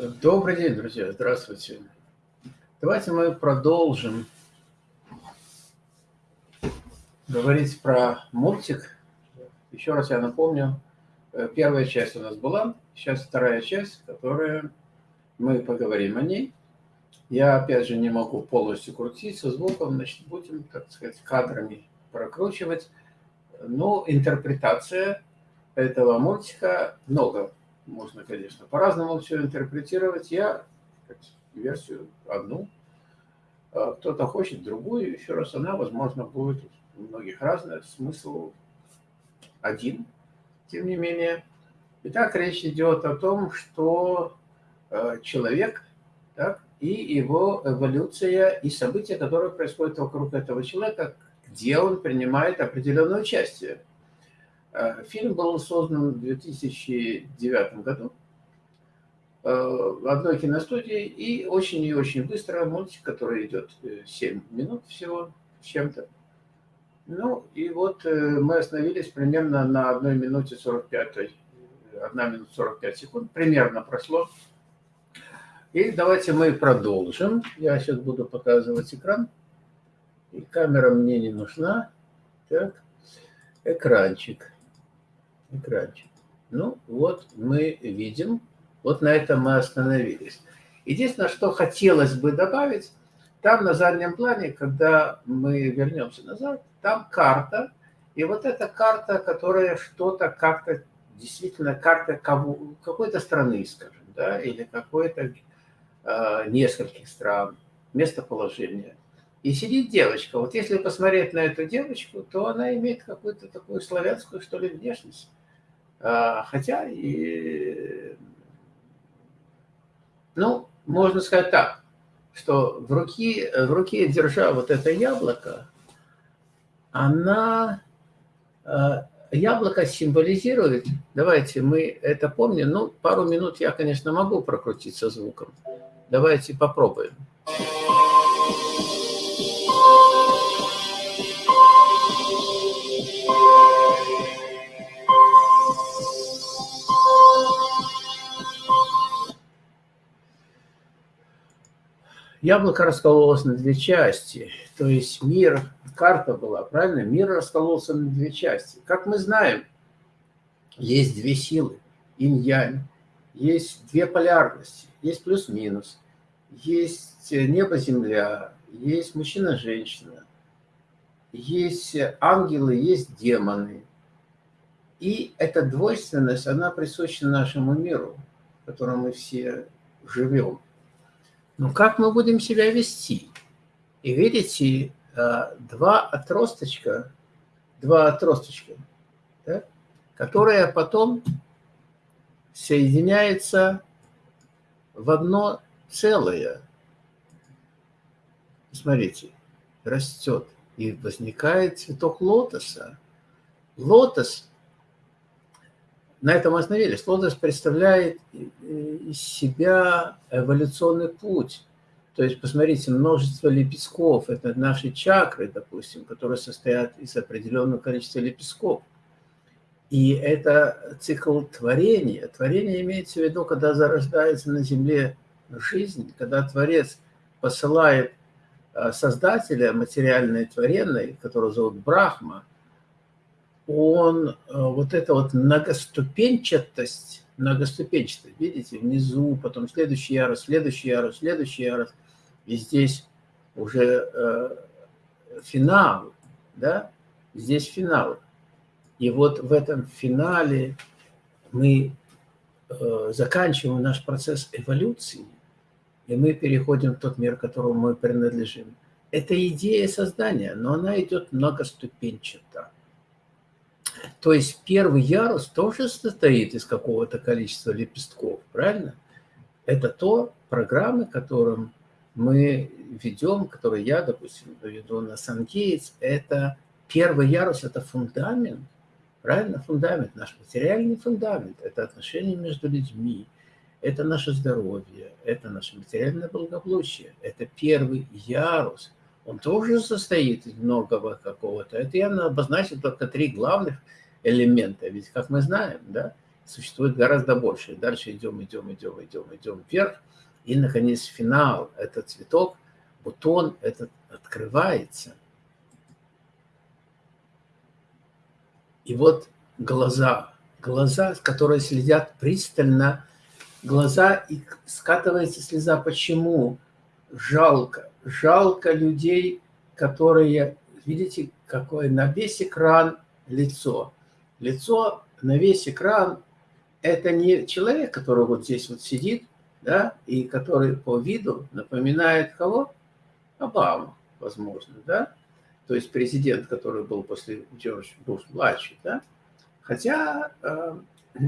Добрый день, друзья, здравствуйте. Давайте мы продолжим говорить про мультик. Еще раз я напомню, э, первая часть у нас была, сейчас вторая часть, которая мы поговорим о ней. Я, опять же, не могу полностью крутить со звуком, значит, будем, так сказать, кадрами прокручивать. Но интерпретация этого мультика много можно, конечно, по-разному все интерпретировать. Я версию одну, а кто-то хочет другую. Еще раз, она, возможно, будет у многих разная, смысл один, тем не менее. Итак, речь идет о том, что э, человек так, и его эволюция, и события, которые происходят вокруг этого человека, где он принимает определенное участие. Э, фильм был создан в 2009 году э, в одной киностудии, и очень и очень быстро мультик, который идет 7 э, минут всего чем-то. Ну, и вот мы остановились примерно на 1 минуте 45, 1 минута 45 секунд, примерно прошло. И давайте мы продолжим. Я сейчас буду показывать экран. И камера мне не нужна. Так, экранчик экранчик. Ну, вот мы видим, вот на этом мы остановились. Единственное, что хотелось бы добавить, там на заднем плане, когда мы вернемся назад, там карта, и вот эта карта, которая что-то как-то, действительно карта какой-то страны, скажем, да, или какой-то э, нескольких стран, местоположение. И сидит девочка. Вот если посмотреть на эту девочку, то она имеет какую-то такую славянскую, что ли, внешность. А, хотя и, ну, можно сказать так, что в руке, в руке держа вот это яблоко, она, а, яблоко символизирует, давайте мы это помним, ну, пару минут я, конечно, могу прокрутить со звуком. Давайте попробуем. Яблоко раскололось на две части, то есть мир, карта была, правильно? Мир раскололся на две части. Как мы знаем, есть две силы, инь-янь, есть две полярности, есть плюс-минус, есть небо-земля, есть мужчина-женщина, есть ангелы, есть демоны. И эта двойственность, она присуща нашему миру, в котором мы все живем. Ну, как мы будем себя вести? И видите, э, два отросточка, два отросточка, да, которые потом соединяются в одно целое. Смотрите, растет и возникает цветок лотоса. Лотос на этом остановились. Лотос представляет из себя эволюционный путь. То есть, посмотрите, множество лепестков – это наши чакры, допустим, которые состоят из определенного количества лепестков. И это цикл творения. Творение имеется в виду, когда зарождается на Земле жизнь, когда Творец посылает а, Создателя материальной творенной, которого зовут Брахма – он, э, вот эта вот многоступенчатость, многоступенчатость, видите, внизу, потом следующий ярус, следующий ярус, следующий ярус, и здесь уже э, финал, да, здесь финал. И вот в этом финале мы э, заканчиваем наш процесс эволюции, и мы переходим в тот мир, которому мы принадлежим. Это идея создания, но она идет многоступенчато. То есть первый ярус тоже состоит из какого-то количества лепестков, правильно? Это то программы, которым мы ведем, которые я, допустим, веду на SunGates, это первый ярус, это фундамент, правильно? Фундамент, наш материальный фундамент, это отношения между людьми, это наше здоровье, это наше материальное благополучие, это первый ярус. Он тоже состоит из многого какого-то. Это я обозначил только три главных элемента. Ведь, как мы знаем, да, существует гораздо больше. Дальше идем, идем, идем, идем, идем вверх. И, наконец, финал. Это цветок, бутон этот открывается. И вот глаза, глаза, которые следят пристально, глаза, и скатывается слеза. Почему? Жалко. Жалко людей, которые, видите, какое на весь экран лицо. Лицо на весь экран – это не человек, который вот здесь вот сидит, да, и который по виду напоминает кого? Обаму, возможно, да? То есть президент, который был после Джордж Буш-младший, да? Хотя, э,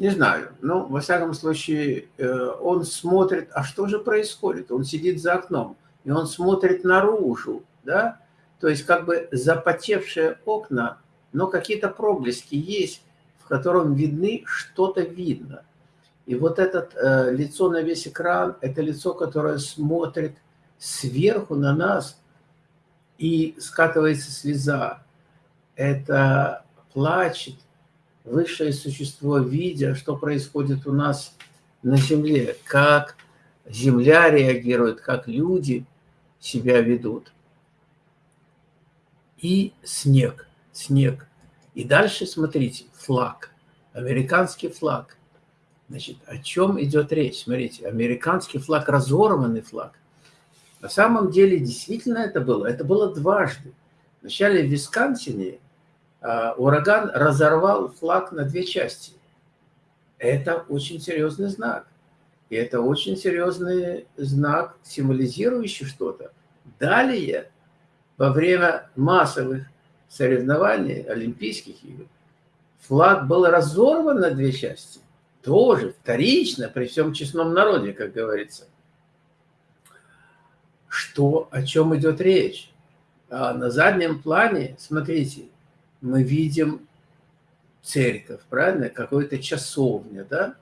не знаю, но во всяком случае э, он смотрит, а что же происходит? Он сидит за окном, и он смотрит наружу, да? То есть как бы запотевшие окна, но какие-то проблески есть, в котором видны, что-то видно. И вот это э, лицо на весь экран, это лицо, которое смотрит сверху на нас, и скатывается слеза. Это плачет высшее существо, видя, что происходит у нас на Земле, как Земля реагирует, как люди себя ведут и снег, снег. И дальше, смотрите, флаг, американский флаг. Значит, о чем идет речь? Смотрите, американский флаг, разорванный флаг. На самом деле, действительно это было. Это было дважды. Вначале в Висконсине ураган разорвал флаг на две части. Это очень серьезный знак. И это очень серьезный знак, символизирующий что-то. Далее во время массовых соревнований, Олимпийских игр, флаг был разорван на две части. Тоже вторично, при всем честном народе, как говорится. Что, о чем идет речь? А на заднем плане, смотрите, мы видим церковь, правильно? Какой-то часовня, да?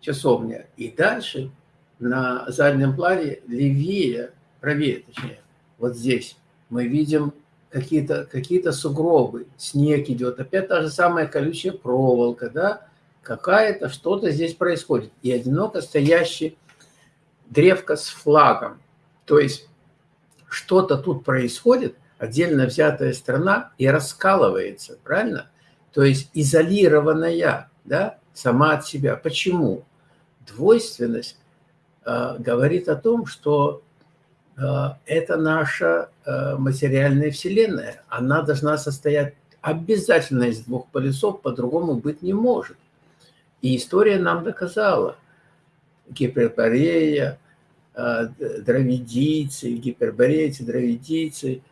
Часовня. И дальше на заднем плане левее, правее точнее, вот здесь мы видим какие-то какие, -то, сугробы, снег идет, опять та же самая колючая проволока, да, какая-то, что-то здесь происходит. И одиноко стоящий древко с флагом. То есть что-то тут происходит, отдельно взятая страна и раскалывается, правильно? То есть изолированная, да, сама от себя. Почему? Двойственность э, говорит о том, что Э, это наша э, материальная вселенная. Она должна состоять обязательно из двух полюсов, по-другому быть не может. И история нам доказала. Гиперборея, э, дравидийцы, гиперборейцы, дравидийцы,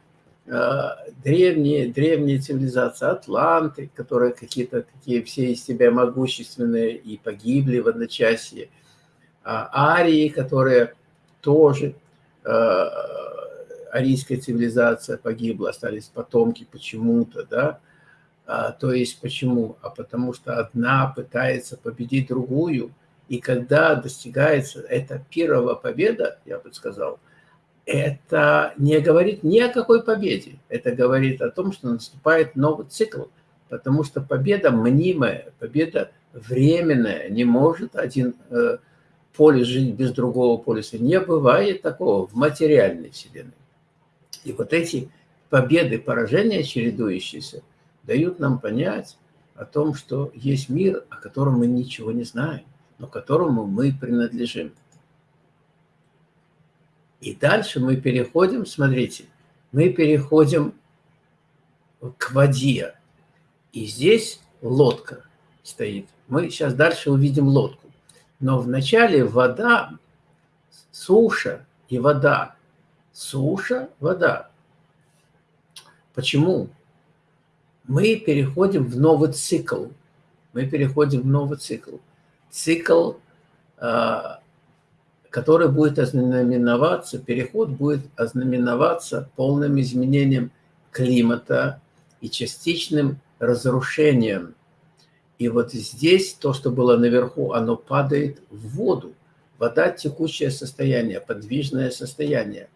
древние, древние цивилизации, атланты, которые какие-то такие все из себя могущественные и погибли в одночасье, арии, которые тоже Э, арийская цивилизация погибла, остались потомки почему-то, да, а, то есть почему? А потому что одна пытается победить другую, и когда достигается эта первая победа, я бы сказал, это не говорит ни о какой победе, это говорит о том, что наступает новый цикл, потому что победа мнимая, победа временная, не может один э, полюс жить без другого полюса. Не бывает такого в материальной вселенной. И вот эти победы, поражения чередующиеся, дают нам понять о том, что есть мир, о котором мы ничего не знаем, но которому мы принадлежим. И дальше мы переходим, смотрите, мы переходим к воде. И здесь лодка стоит. Мы сейчас дальше увидим лодку. Но вначале вода, суша и вода. Суша, вода. Почему? Мы переходим в новый цикл. Мы переходим в новый цикл. Цикл, а, который будет ознаменоваться, переход будет ознаменоваться полным изменением климата и частичным разрушением и вот здесь то, что было наверху, оно падает в воду. Вода – текущее состояние, подвижное состояние.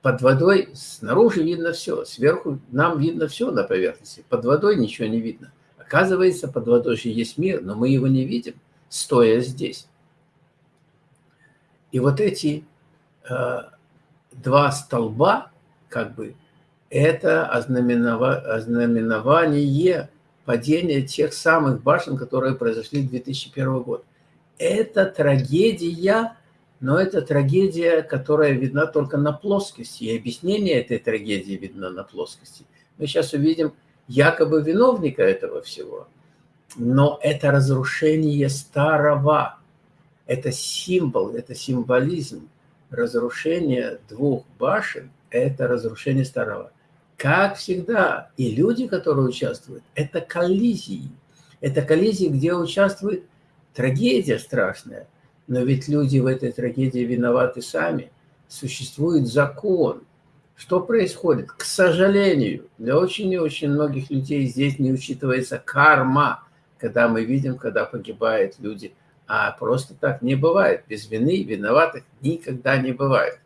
Под водой снаружи видно все, сверху нам видно все на поверхности, под водой ничего не видно. Оказывается, под водой же есть мир, но мы его не видим, стоя здесь. И вот эти э, два столба, как бы, это ознаменование падения тех самых башен, которые произошли в 2001 год. Это трагедия, но это трагедия, которая видна только на плоскости. И объяснение этой трагедии видно на плоскости. Мы сейчас увидим якобы виновника этого всего. Но это разрушение старого. Это символ, это символизм. Разрушение двух башен – это разрушение старого. Как всегда, и люди, которые участвуют, это коллизии. Это коллизии, где участвует трагедия страшная. Но ведь люди в этой трагедии виноваты сами. Существует закон, что происходит? К сожалению, для очень и очень многих людей здесь не учитывается карма, когда мы видим, когда погибают люди. А просто так не бывает. Без вины виноватых никогда не бывает.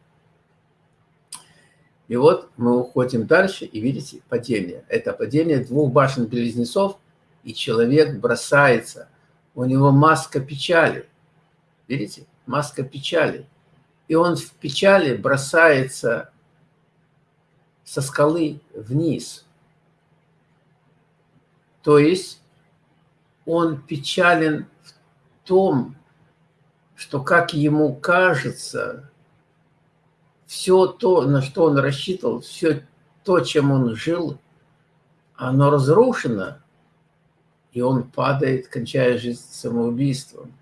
И вот мы уходим дальше, и видите падение. Это падение двух башен-близнецов, и человек бросается. У него маска печали. Видите? Маска печали. И он в печали бросается со скалы вниз. То есть он печален том, что, как ему кажется, все то, на что он рассчитывал, все то, чем он жил, оно разрушено, и он падает, кончая жизнь самоубийством.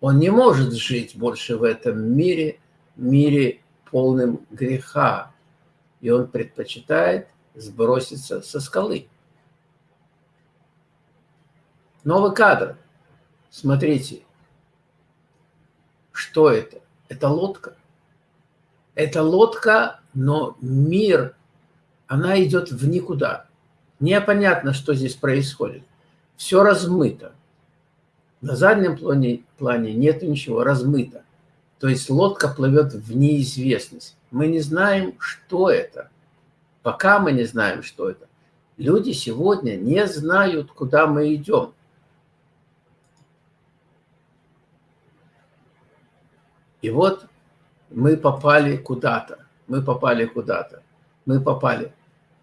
Он не может жить больше в этом мире, мире полным греха и он предпочитает сброситься со скалы. Новый кадр. Смотрите, что это? Это лодка. Это лодка, но мир, она идет в никуда. Непонятно, что здесь происходит. Все размыто. На заднем плане, плане нет ничего, размыто. То есть лодка плывет в неизвестность. Мы не знаем, что это. Пока мы не знаем, что это. Люди сегодня не знают, куда мы идем. И вот мы попали куда-то. Мы попали куда-то. Мы попали.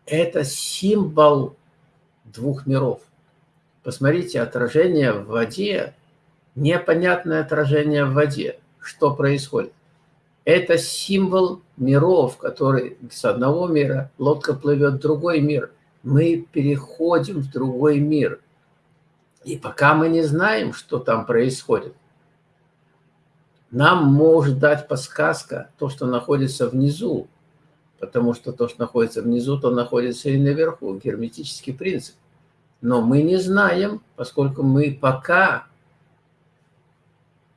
Это символ двух миров. Посмотрите, отражение в воде, непонятное отражение в воде. Что происходит? Это символ миров, который с одного мира лодка плывет в другой мир. Мы переходим в другой мир. И пока мы не знаем, что там происходит, нам может дать подсказка то, что находится внизу, потому что то, что находится внизу, то находится и наверху, герметический принцип. Но мы не знаем, поскольку мы пока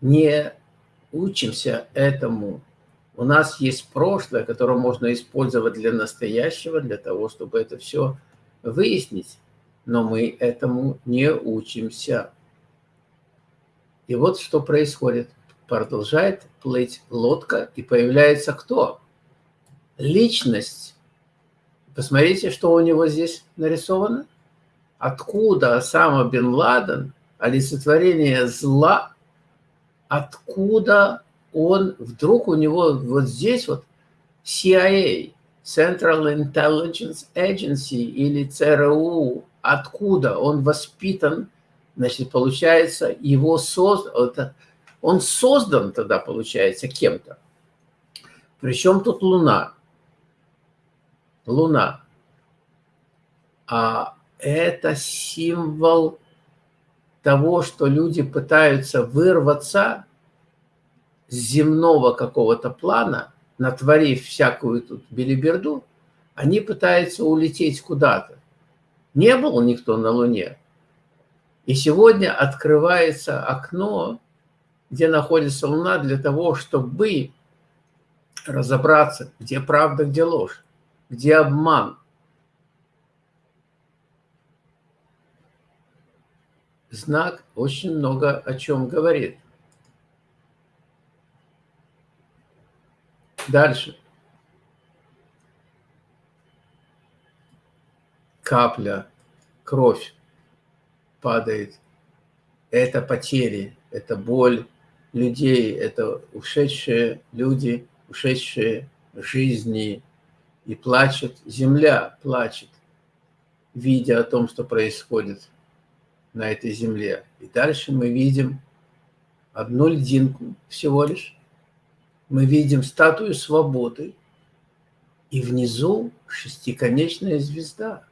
не учимся этому у нас есть прошлое, которое можно использовать для настоящего, для того, чтобы это все выяснить. Но мы этому не учимся. И вот что происходит. Продолжает плыть лодка, и появляется кто? Личность. Посмотрите, что у него здесь нарисовано. Откуда Осама бен Ладен, олицетворение зла, откуда он вдруг у него вот здесь вот CIA, Central Intelligence Agency или ЦРУ, откуда он воспитан, значит, получается, его создан, он создан тогда, получается, кем-то. Причем тут Луна? Луна. А это символ того, что люди пытаются вырваться с земного какого-то плана, натворив всякую тут белиберду, они пытаются улететь куда-то. Не был никто на Луне. И сегодня открывается окно, где находится Луна, для того, чтобы разобраться, где правда, где ложь, где обман. Знак очень много о чем говорит. Дальше. Капля, кровь. падает. Это потери, это боль людей, это ушедшие люди, ушедшие жизни. И плачет, земля плачет, видя о том, что происходит на этой земле. И дальше мы видим одну льдинку всего лишь. Мы видим статую свободы, и внизу шестиконечная звезда.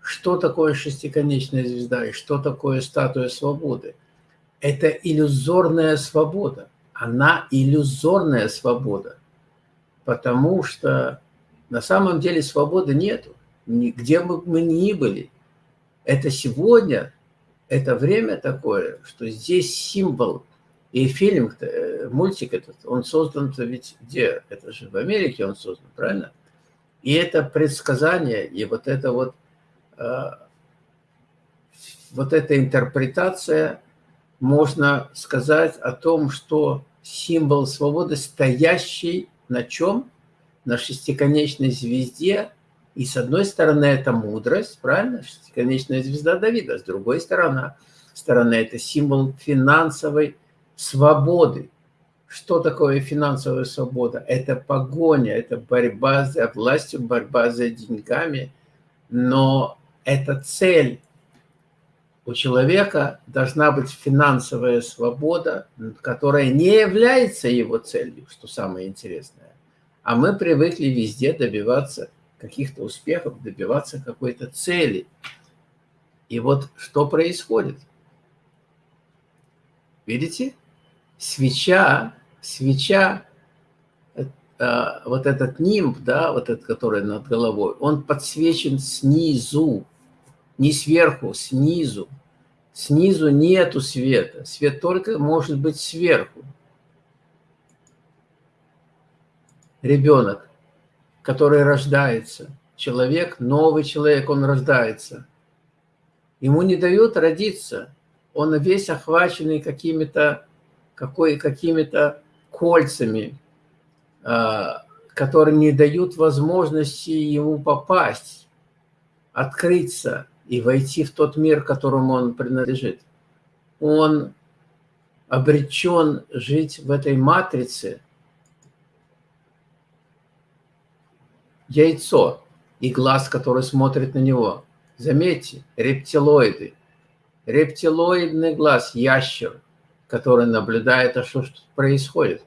Что такое шестиконечная звезда и что такое статуя свободы? Это иллюзорная свобода. Она иллюзорная свобода, потому что на самом деле свободы нету. Где бы мы ни были, это сегодня, это время такое, что здесь символ. И фильм, э, мультик этот, он создан ведь где? Это же в Америке он создан, правильно? И это предсказание, и вот это вот, э, вот эта интерпретация, можно сказать о том, что символ свободы, стоящий на чем? На шестиконечной звезде, и с одной стороны, это мудрость, правильно? Шестиконечная звезда Давида. С другой стороны, стороны это символ финансовой свободы. Что такое финансовая свобода? Это погоня, это борьба за властью, борьба за деньгами. Но это цель. У человека должна быть финансовая свобода, которая не является его целью, что самое интересное. А мы привыкли везде добиваться каких-то успехов, добиваться какой-то цели. И вот что происходит? Видите? Свеча, свеча, э, вот этот нимб, да, вот этот, который над головой, он подсвечен снизу, не сверху, снизу. Снизу нету света. Свет только может быть сверху. Ребенок который рождается. Человек, новый человек, он рождается. Ему не дают родиться. Он весь охваченный какими-то какими-то кольцами, а, которые не дают возможности ему попасть, открыться и войти в тот мир, которому он принадлежит. Он обречен жить в этой матрице – яйцо и глаз, который смотрит на него. Заметьте, рептилоиды. Рептилоидный глаз, ящер, который наблюдает, а что, что происходит.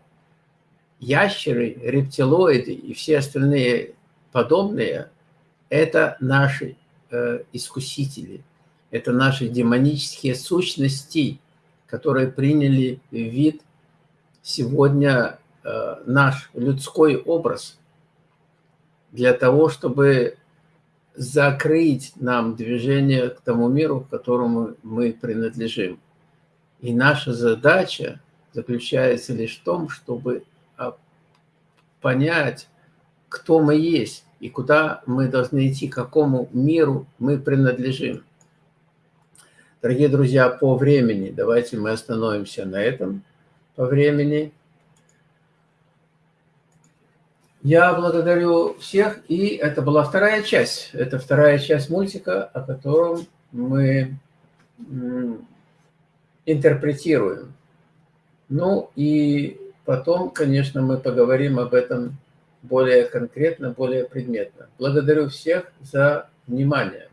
Ящеры, рептилоиды и все остальные подобные – это наши э, искусители, это наши демонические сущности, которые приняли вид сегодня э, наш людской образ – для того, чтобы закрыть нам движение к тому миру, к которому мы принадлежим. И наша задача заключается лишь в том, чтобы а, понять, кто мы есть и куда мы должны идти, какому миру мы принадлежим. Дорогие друзья, по времени, давайте мы остановимся на этом по времени. Я благодарю всех, и это была вторая часть. Это вторая часть мультика, о котором мы интерпретируем. Ну и потом, конечно, мы поговорим об этом более конкретно, более предметно. Благодарю всех за внимание.